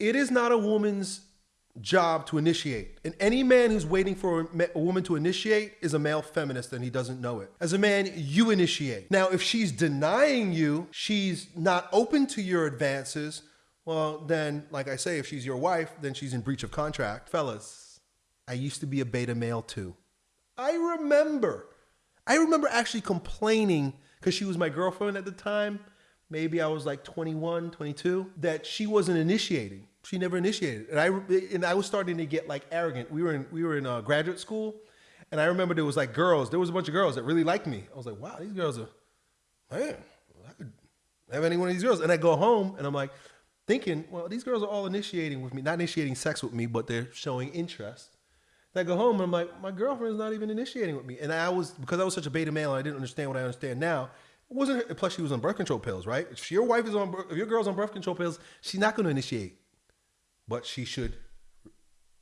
It is not a woman's job to initiate. And any man who's waiting for a, woman to initiate is a male feminist and he doesn't know it. As a man, you initiate. Now, if she's denying you, she's not open to your advances, well, then, like I say, if she's your wife, then she's in breach of contract. Fellas, I used to be a beta male too. I remember. I remember actually complaining because she was my girlfriend at the time. Maybe I was like 21, 22, that she wasn't initiating. She never initiated. And I and I was starting to get like arrogant. We were in we were in uh, graduate school, and I remember there was like girls. There was a bunch of girls that really liked me. I was like, wow, these girls are man. I could have any one of these girls. And I go home and I'm like thinking, well, these girls are all initiating with me, not initiating sex with me, but they're showing interest. I go home and I'm like, my girlfriend's not even initiating with me. And I was because I was such a beta male, I didn't understand what I understand now. Wasn't plus she was on birth control pills, right? If your wife is on, if your girl's on birth control pills, she's not going to initiate, but she should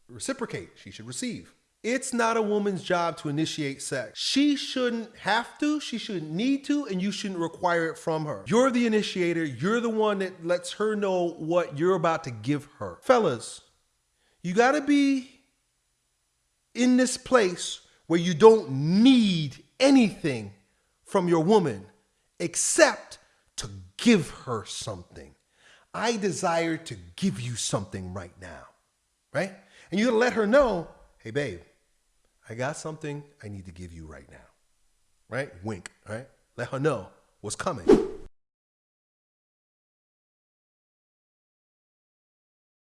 reciprocate. She should receive. It's not a woman's job to initiate sex. She shouldn't have to, she shouldn't need to, and you shouldn't require it from her. You're the initiator, you're the one that lets her know what you're about to give her. Fellas, you gotta be in this place where you don't need anything from your woman except to give her something. I desire to give you something right now, right? And you gotta let her know, hey, babe, I got something I need to give you right now, right? Wink, right? Let her know what's coming.